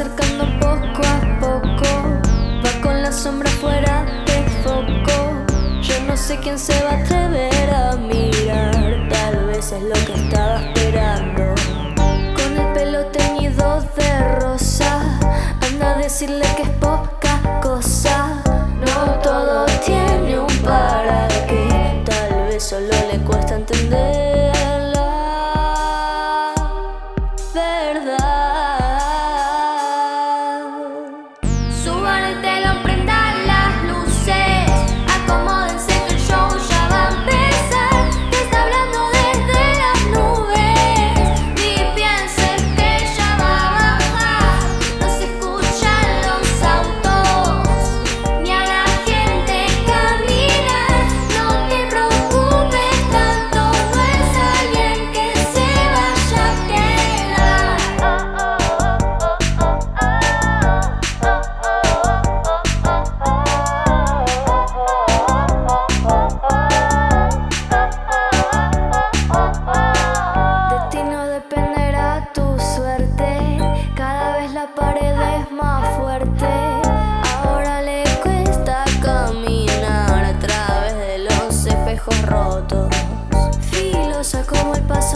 acercando poco a poco. Va con la sombra fuera de foco. Yo no sé quién se va a atrever a mirar. Tal vez es lo que estaba esperando. Con el pelo teñido de rosa. Anda a decirle que es poca cosa. No todo tiene un para qué. Tal vez solo le cuesta entender Ahora le cuesta caminar a través de los espejos rotos. Y los aco el pase